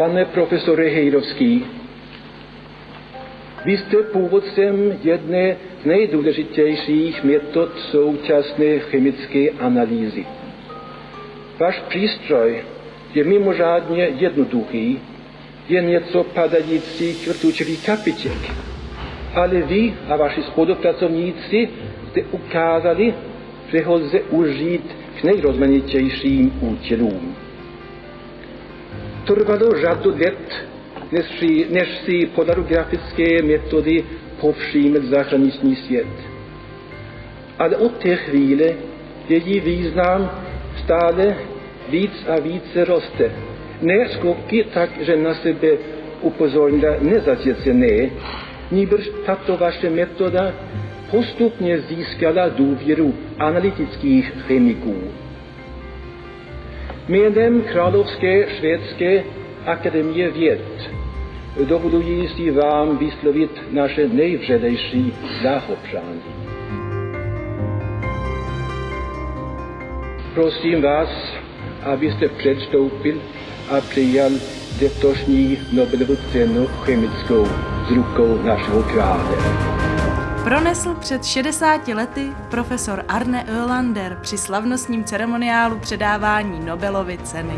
Pane profesore Hejrovský, vy jste původcem jedné z nejdůležitějších metod současné chemické analýzy. Váš přístroj je mimořádně jednoduchý, je něco padající rtučový kapiček. Ale vy a vaši spolupracovníci jste ukázali, že ho lze užít k nejrozmanitějším účelům. Trvalo řadu let, než si, polarografické metody povšiml zahraniční svět. Ale od té chvíle její význam stále víc a více roste. Ne skoky tak, že na sebe upozornila nezasvěcené, níbrž tato vaše metoda postupně získala důvěru analytických chemiků. Medlem Kralovske Švedske Akademije Wiet dowodowieści Wam wysłowić nasze najwrzedejsze zachoprzanie. Prosim Was, abyście przedstąpili a przyjął detośni Nobelowy chemicką z ruką naszego kraju. Pronesl před 60 lety profesor Arne Ölander při slavnostním ceremoniálu předávání Nobelovy ceny.